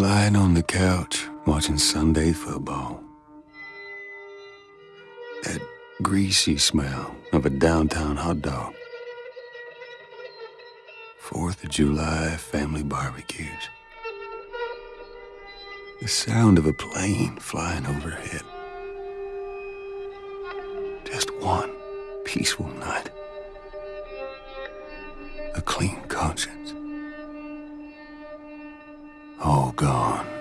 Lying on the couch, watching Sunday football. That greasy smell of a downtown hot dog. Fourth of July family barbecues. The sound of a plane flying overhead. Just one peaceful night. A clean conscience. gone.